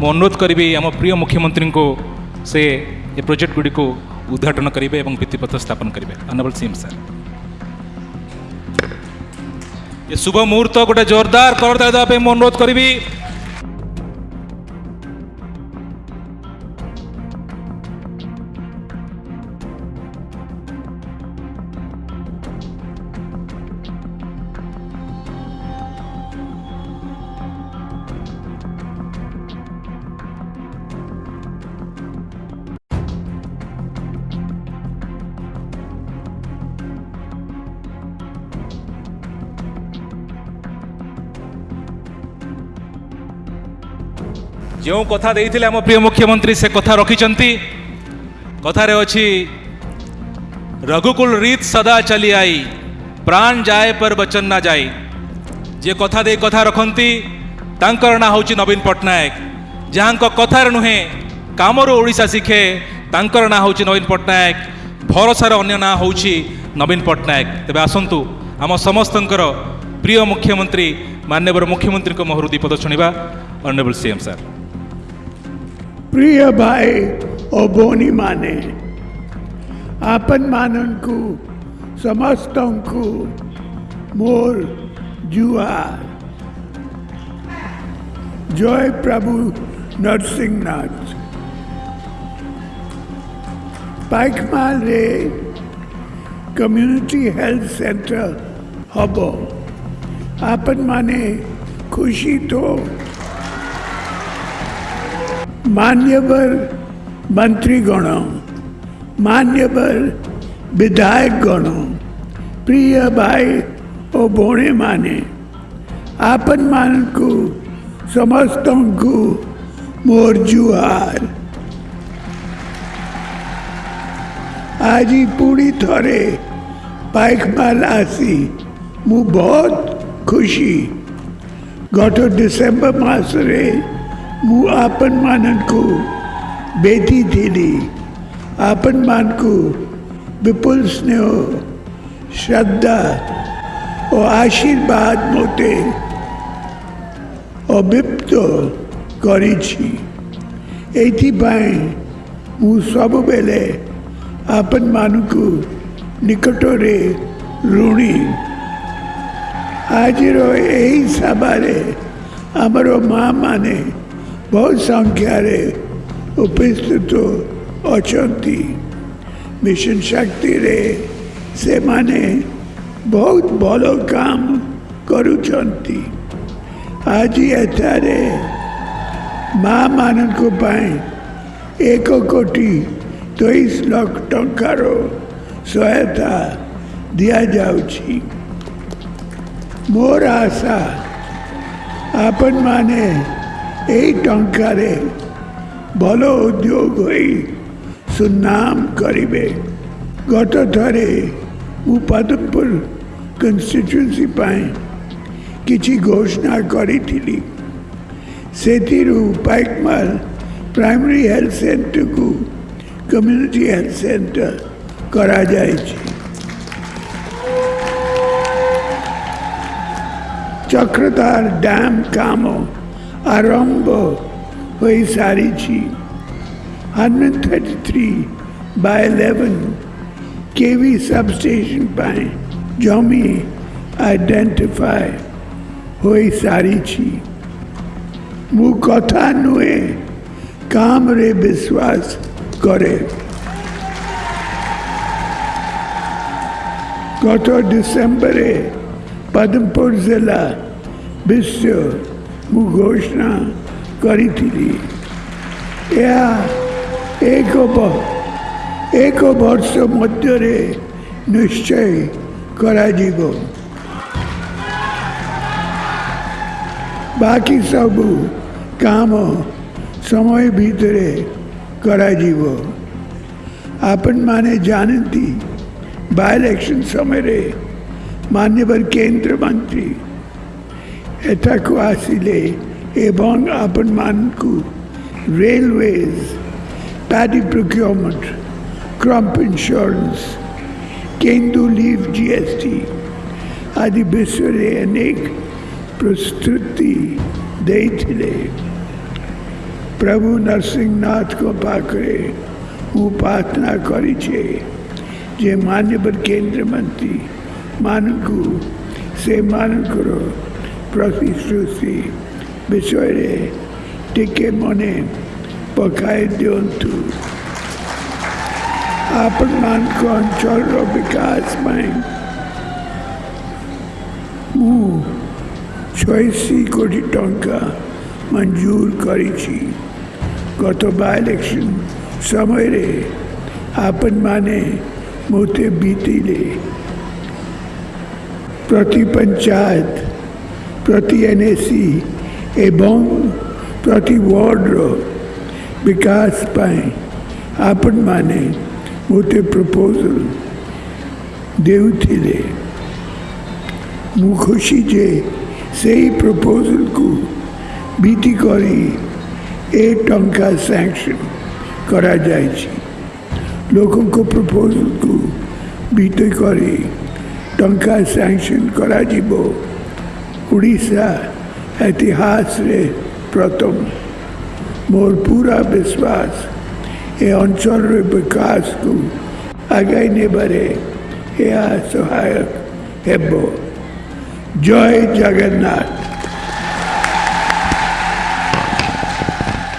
मुोध करी आम प्रिय मुख्यमंत्री को से ये प्रोजेक्ट गुड़ी को उद्घाटन करेंगे और भित्तिपथर स्थापन करेंगे अनबल सिंह सर ये शुभ मुहूर्त गोटे जोरदार कर देखा मुझ अनुरोध करी जो कथा आम प्रिय मुख्यमंत्री से कथा रखिंट कथार अच्छी रघुकुल रीत सदा चली आई प्राण जाए पर बचन ना जाए जे कथा दे कथा रखती ना हूँ नवीन पट्टनायक जहाँ कथार नुहे कमर ओडा शिखे ना हो नवीन पट्टनायक भरोसार अन्य ना हूँ नवीन पट्टनायक तेज आसतु आम समस्त प्रिय मुख्यमंत्री मानवर मुख्यमंत्री को मोहर दीपद शुणा अनबल सी एम सार प्रिय भाई और बोनी माने आपन समस्त को मोर जुआर जय प्रभु नरसिंहनाथ पाइकमाल रे कम्युनिटी हेल्थ सेंटर हब आपन माने खुशी तो मान्यवर मंत्रीगणों मान्यवर गण प्रिय भाई और बोणे माने आपन मान को समस्त को मोर जुआर आज पुणी पूरी पाइकमाल आसी मु बहुत खुशी गत डिसेंबर मास रे आपन मानन को बेटी थी दी आपन मान को विपुल स्नेह श्रद्धा और आशीर्वाद मोटे अभिप्त कर सब बेले आपन मान को निकटरे ऋणी आज सभा आमर माँ मैंने बहुत संख्यारे उपस्थित अच्छा मिशन शक्ति रे से माने बहुत भल काम कर आज एठारे माँ मान एक कोटी तेईस तो लक्ष ट सहायता दि जा मोर आशा आपन माने टे भल उद्योग सुनाम करे गत थे मुदमपुर कन्स्टिट्युएसी कि घोषणा करी से पैकमाल प्राइमरी हेल्थ सेंटर को कम्युनिटी हेल्थ सेंटर करा जाए चक्रतार डैम काम आरंभ हो सारी thirty three by 11 KV substation पाए जमी आइडेंटिफाई हो सारी छी वो कथा नुए काम रे विश्वास करे गत डिसेम्बर पदमपुर जिला विश्व હું ઘોષણા કરી હતી આ એકો એકો વર્ષ મધ્યરે નિશ્ચય କରାଯିବ બાકી સબુ કામ સમય ભીતરે କରାଯିବ ଆପଣମାନେ ଜାଣନ୍ତି ବାଇ ଇଲେକ୍ସନ୍ ସମୟରେ ମାନ୍ୟବର କେନ୍ଦ୍ରମନ୍ତ୍ରୀ Etakwaasile among urban Manku, railways, paddy procurement, crop insurance, kendu leaf GST आदि विश्व अनेक प्रस्तुति दे प्रभु नरसिंहनाथ को पाकरे उपासना करी छे જે માન્યવર કેન્દ્ર મંત્રી માનકુ સે માન કરો प्रतिश्रुति বিষয়ে টিকে মনে পকাই দিয়ন্তু ଆପଣମାନଙ୍କ ଅଞ୍ଚଳର ବିକାଶ ପାଇଁ ମୁଁ ଛୟାଅଶୀ କୋଟି ଟଙ୍କା ମଞ୍ଜୁର କରିଛି ଗତ ବାଇ ଇଲେକ୍ସନ୍ ସମୟରେ ଆପଣମାନେ ମୋତେ ବିତିଲେ ପ୍ରତି ପଞ୍ଚାୟତ प्रति एनएसी एवं प्रति वार्ड विकास पाएँ આપણ માને પોતે પ્રપોઝલ દેવથી દે હું ખુશી જે ସେଇ ପ୍ରପୋଜାଲକୁ ବିଟି କରି ଏ ଟଙ୍କା ସ୍ୟାଙ୍କସନ୍ କରାଯାଇଛି ଲୋକଙ୍କ ପ୍ରପୋଜାଲକୁ ବିଟି କରି ଟଙ୍କା ସ୍ୟାଙ୍କସନ୍ କରାଯିବ उड़ीसा इतिहास रे प्रथम मोर पूरा विश्वास ए अंचल विकास को आगे नेबारे यह सहायक हेब जय जगन्नाथ